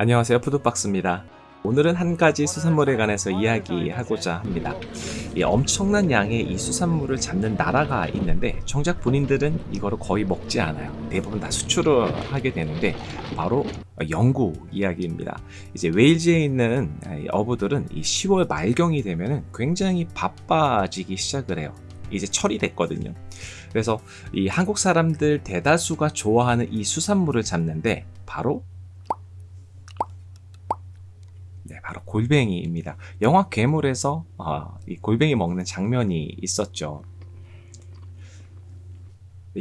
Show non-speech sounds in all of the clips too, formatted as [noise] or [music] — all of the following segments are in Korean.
안녕하세요 푸드박스입니다. 오늘은 한 가지 수산물에 관해서 이야기하고자 합니다. 이 엄청난 양의 이 수산물을 잡는 나라가 있는데 정작 본인들은 이거를 거의 먹지 않아요. 대부분 다 수출을 하게 되는데 바로 영국 이야기입니다. 이제 웨일즈에 있는 어부들은 이 10월 말경이 되면 굉장히 바빠지기 시작을 해요. 이제 철이 됐거든요. 그래서 이 한국 사람들 대다수가 좋아하는 이 수산물을 잡는데 바로 네, 바로 골뱅이입니다. 영화 괴물에서 어, 이 골뱅이 먹는 장면이 있었죠.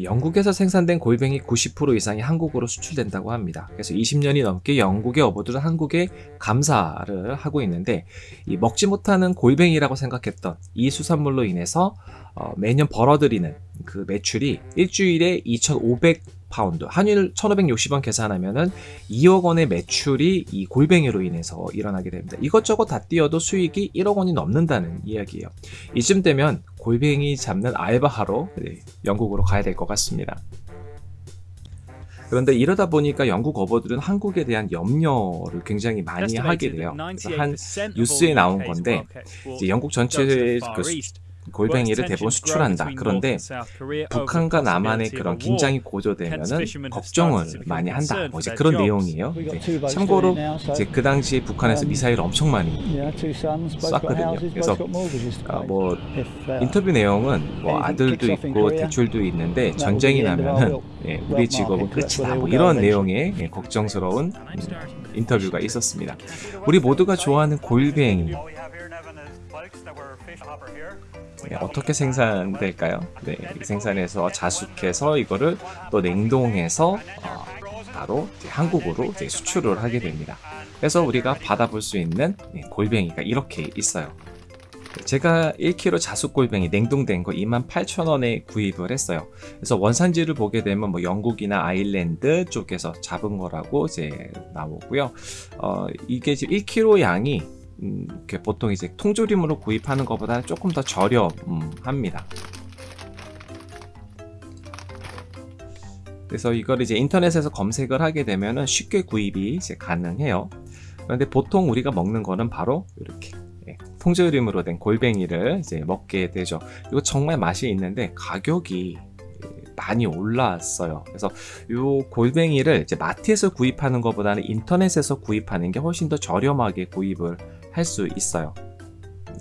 영국에서 생산된 골뱅이 90% 이상이 한국으로 수출된다고 합니다. 그래서 20년이 넘게 영국의 어부들은 한국에 감사를 하고 있는데 이 먹지 못하는 골뱅이라고 생각했던 이 수산물로 인해서 어, 매년 벌어들이는 그 매출이 일주일에 2,500 파운드, 환율 1,560원 계산하면은 2억 원의 매출이 이 골뱅이로 인해서 일어나게 됩니다. 이것저것 다 띄어도 수익이 1억 원이 넘는다는 이야기예요. 이쯤 되면 골뱅이 잡는 알바하러 영국으로 가야 될 것 같습니다. 그런데 이러다 보니까 영국 어버들은 한국에 대한 염려를 굉장히 많이 하게 돼요. 한 뉴스에 나온 건데 영국 전체의 그 골뱅이를 대부분 수출한다. 그런데 북한과 남한의 그런 긴장이 고조되면은 걱정을 많이 한다. 뭐 이제 그런 내용이에요. 네. 참고로 이제 그 당시에 북한에서 미사일을 엄청 많이 쐈거든요. 그래서 아, 뭐 인터뷰 내용은 뭐 아들도 있고 대출도 있는데 전쟁이 나면은 [laughs] 예, 우리 직업은 끝이다. 뭐 이런 내용의 예, 걱정스러운 음, 인터뷰가 있었습니다. 우리 모두가 좋아하는 골뱅이 네, 어떻게 생산될까요? 네, 생산해서 자숙해서 이거를 또 냉동해서 어, 바로 한국으로 수출을 하게 됩니다. 그래서 우리가 받아볼 수 있는 네, 골뱅이가 이렇게 있어요. 제가 1kg 자숙 골뱅이 냉동된 거 28,000원에 구입을 했어요. 그래서 원산지를 보게 되면 뭐 영국이나 아일랜드 쪽에서 잡은 거라고 이제 나오고요. 어, 이게 지금 1kg 양이 음, 보통 이제 통조림으로 구입하는 것보다 조금 더 저렴합니다. 그래서 이걸 이제 인터넷에서 검색을 하게 되면 쉽게 구입이 이제 가능해요. 그런데 보통 우리가 먹는 거는 바로 이렇게 예, 통조림으로 된 골뱅이를 이제 먹게 되죠. 이거 정말 맛이 있는데 가격이 많이 올랐어요. 그래서 이 골뱅이를 이제 마트에서 구입하는 것보다는 인터넷에서 구입하는 게 훨씬 더 저렴하게 구입을 할 수 있어요.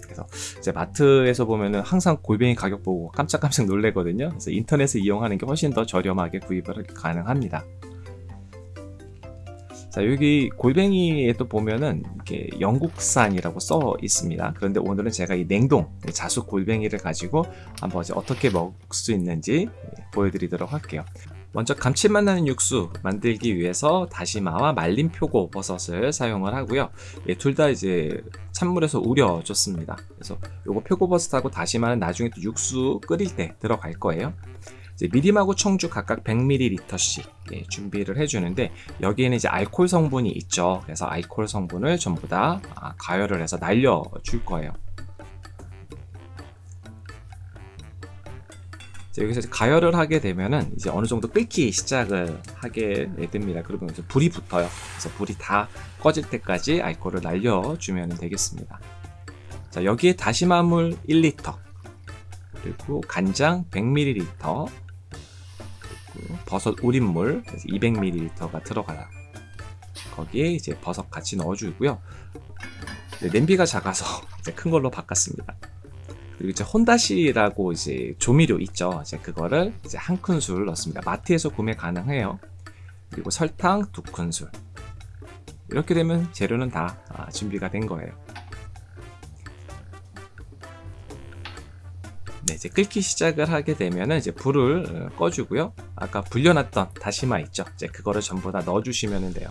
그래서 이제 마트에서 보면은 항상 골뱅이 가격 보고 깜짝깜짝 놀래거든요. 그래서 인터넷을 이용하는 게 훨씬 더 저렴하게 구입을 가능합니다. 자 여기 골뱅이에 또 보면은 이렇게 영국산이라고 써 있습니다. 그런데 오늘은 제가 이 냉동 자숙 골뱅이를 가지고 한번 어떻게 먹을 수 있는지 보여드리도록 할게요 먼저 감칠맛 나는 육수 만들기 위해서 다시마와 말린 표고 버섯을 사용을 하고요. 예, 둘다 이제 찬물에서 우려줬습니다. 그래서 요거 표고 버섯하고 다시마는 나중에 또 육수 끓일 때 들어갈 거예요. 미림하고 청주 각각 100ml씩 예, 준비를 해주는데 여기에는 이제 알코올 성분이 있죠. 그래서 알코올 성분을 전부 다 아, 가열을 해서 날려줄 거예요 여기서 가열을 하게 되면은 이제 어느 정도 끓기 시작을 하게 됩니다. 그러면 이제 불이 붙어요. 그래서 불이 다 꺼질 때까지 알코올을 날려주면 되겠습니다. 자, 여기에 다시마물 1리터, 그리고 간장 100ml, 그리고 버섯 우린물 200ml가 들어가요. 거기에 이제 버섯 같이 넣어주고요. 네, 냄비가 작아서 [laughs] 큰 걸로 바꿨습니다. 그리고 이제 혼다시라고 이제 조미료 있죠. 이제 그거를 이제 한 큰술 넣습니다. 마트에서 구매 가능해요. 그리고 설탕 두 큰술. 이렇게 되면 재료는 다 아, 준비가 된 거예요. 네, 이제 끓기 시작을 하게 되면 이제 불을 어, 꺼주고요. 아까 불려놨던 다시마 있죠. 이제 그거를 전부 다 넣어주시면 돼요.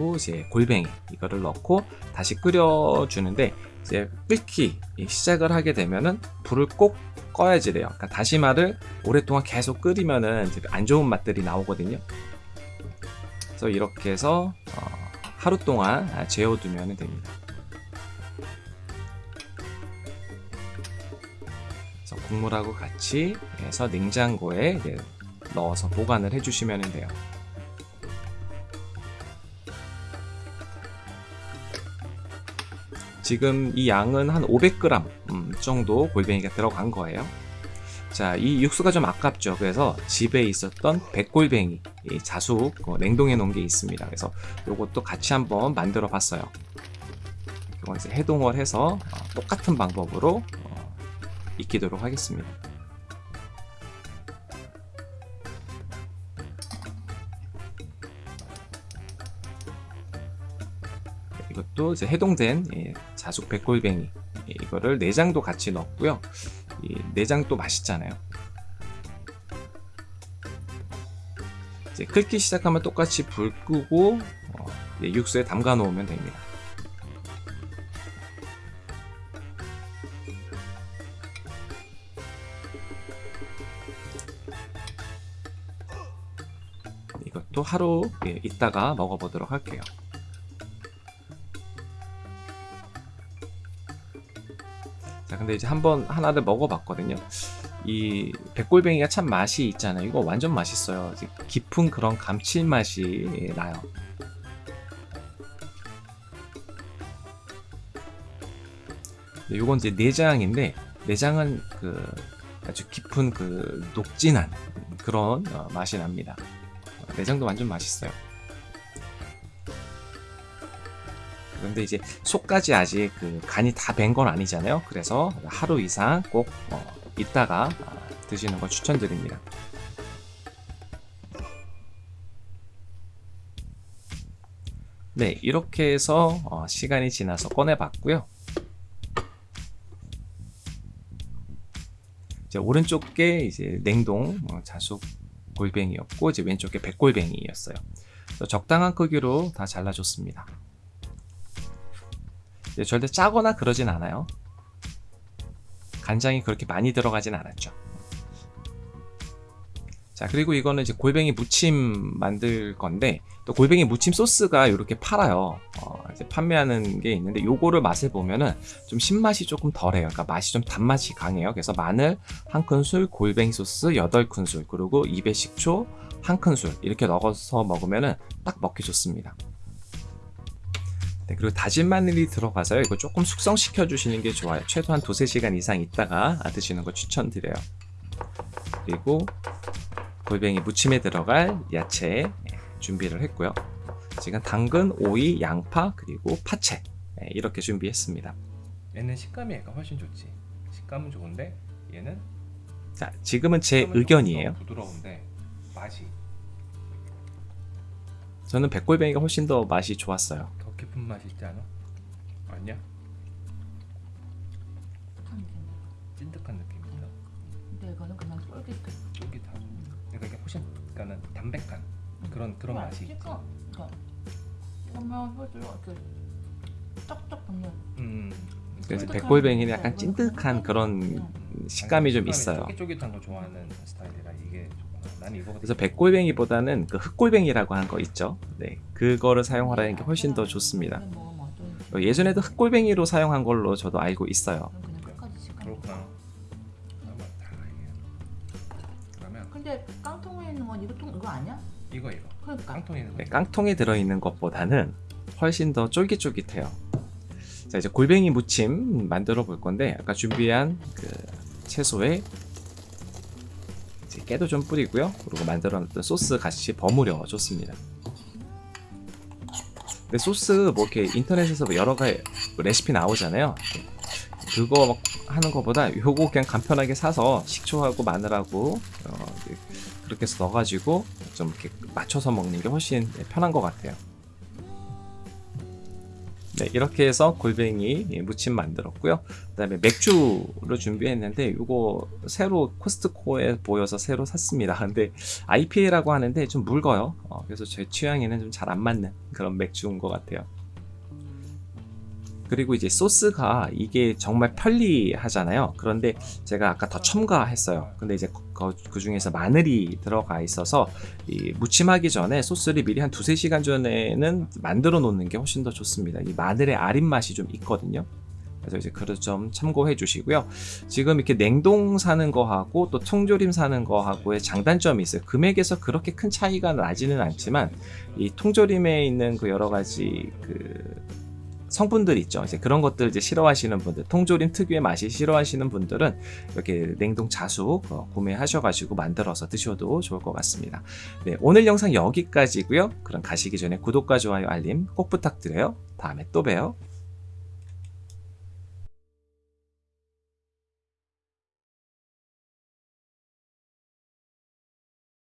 그리고 이제 골뱅이 이거를 넣고 다시 끓여주는데 이제 끓기 시작을 하게 되면은 불을 꼭 꺼야지 돼요. 그러니까 다시마를 오랫동안 계속 끓이면은 이제 안 좋은 맛들이 나오거든요. 그래서 이렇게 해서 어, 하루 동안 재워두면 됩니다. 그래서 국물하고 같이 해서 냉장고에 넣어서 보관을 해주시면 돼요. 지금 이 양은 한 500g 음, 정도 골뱅이가 들어간 거예요. 자, 이 육수가 좀 아깝죠. 그래서 집에 있었던 백골뱅이 이 자숙 어, 냉동해 놓은 게 있습니다. 그래서 이것도 같이 한번 만들어 봤어요. 이거 이제 해동을 해서 어, 똑같은 방법으로 어, 익히도록 하겠습니다. 이것도 이제 해동된 예, 자숙 백골뱅이 예, 이거를 내장도 같이 넣었고요. 이 내장도 맛있잖아요. 이제 끓기 시작하면 똑같이 불 끄고 어, 예, 육수에 담가 놓으면 됩니다. 이것도 하루 예, 있다가 먹어보도록 할게요. 자 근데 이제 한번 하나를 먹어봤거든요. 이 백골뱅이가 참 맛이 있잖아요. 이거 완전 맛있어요. 깊은 그런 감칠맛이 나요. 네, 요건 이제 내장인데 내장은 그 아주 깊은 그 녹진한 그런 어, 맛이 납니다. 내장도 완전 맛있어요 그런데 이제 속까지 아직 그 간이 다 밴 건 아니잖아요. 그래서 하루 이상 꼭 어, 있다가 아, 드시는 걸 추천드립니다. 네, 이렇게 해서 어, 시간이 지나서 꺼내봤고요. 이제 오른쪽 게 이제 냉동 어, 자숙 골뱅이였고 이제 왼쪽 게 백골뱅이였어요. 적당한 크기로 다 잘라줬습니다. 절대 짜거나 그러진 않아요. 간장이 그렇게 많이 들어가진 않았죠. 자 그리고 이거는 이제 골뱅이 무침 만들 건데 또 골뱅이 무침 소스가 이렇게 팔아요 어, 이제 판매하는 게 있는데 요거를 맛을 보면은 좀 신맛이 조금 덜해요 그러니까 맛이 좀 단맛이 강해요 그래서 마늘 한 큰술 골뱅이 소스 8큰술 그리고 입에 식초 한 큰술 이렇게 넣어서 먹으면은 딱 먹기 좋습니다 네, 그리고 다진 마늘이 들어가서요. 이거 조금 숙성시켜 주시는 게 좋아요. 최소한 두세 시간 이상 있다가 드시는 거 추천드려요. 그리고 골뱅이 무침에 들어갈 야채 준비를 했고요. 지금 당근, 오이, 양파, 그리고 파채 네, 이렇게 준비했습니다. 얘는 식감이 얘가 훨씬 좋지. 식감은 좋은데 얘는 자, 지금은 제 의견이에요. 부드러운데 맛이 저는 백골뱅이가 훨씬 더 맛이 좋았어요. 더 깊은 맛이 있지 않아? 아니야? 찐득한 느낌이다. 근데 이거는 그냥 쫄깃해. 쫄깃하고. 그러니까 이게 훨씬 그러니까는 담백한 그런 그런 맛이 있지. 그러니까 그러면 혀를 이렇게 쩍쩍 붙는. 음. 그래서 백골뱅이는 약간. 찐득한 그런 음. 식감이 좀 있어요. 쫄깃쫄깃한 거 좋아하는 스타일이라 이게 좋구나. 난 이거가 그래서 백골뱅이보다는 그 흑골뱅이라고 한 거 있죠. 네, 그거를 사용하라는 게 훨씬 더 좋습니다. 먹으면 어떤지. 어, 예전에도 흑골뱅이로 사용한 걸로 저도 알고 있어요. 근데 깡통에 있는 건 이거 통 이거 아니야? 이거 이거 그러니까. 깡통에 있는 거. 네, 깡통에 들어 있는 것보다는 훨씬 더 쫄깃쫄깃해요. 자 이제 골뱅이 무침 만들어 볼 건데 아까 준비한 그 채소에 이제 깨도 좀 뿌리고요. 그리고 만들어놨던 소스 같이 버무려 줬습니다. 근데 소스 뭐 이렇게 인터넷에서 뭐 여러 가지 레시피 나오잖아요. 그거 막 하는 것보다 요거 그냥 간편하게 사서 식초하고 마늘하고 어, 그렇게 해서 넣어가지고 좀 이렇게 맞춰서 먹는 게 훨씬 편한 것 같아요. 네, 이렇게 해서 골뱅이 무침 만들었고요. 그 다음에 맥주를 준비했는데 이거 새로 코스트코에 보여서 새로 샀습니다. [laughs] 근데 IPA라고 하는데 좀 묽어요. 어, 그래서 제 취향에는 좀 잘 안 맞는 그런 맥주인 것 같아요. 그리고 이제 소스가 이게 정말 편리하잖아요. 그런데 제가 아까 더 첨가했어요. 근데 이제 그, 그 중에서 마늘이 들어가 있어서 이 무침하기 전에 소스를 미리 한 두세 시간 전에는 만들어 놓는 게 훨씬 더 좋습니다. 이 마늘의 아린 맛이 좀 있거든요. 그래서 이제 그릇 좀 참고해 주시고요. 지금 이렇게 냉동 사는 거하고 또 통조림 사는 거하고의 장단점이 있어요. 금액에서 그렇게 큰 차이가 나지는 않지만 이 통조림에 있는 그 여러 가지 그 성분들 있죠. 이제 그런 것들 이제 싫어하시는 분들, 통조림 특유의 맛이 싫어하시는 분들은 이렇게 냉동 자숙 어, 구매하셔가지고 만들어서 드셔도 좋을 것 같습니다. 네, 오늘 영상 여기까지고요. 그럼 가시기 전에 구독과 좋아요, 알림 꼭 부탁드려요. 다음에 또 봬요.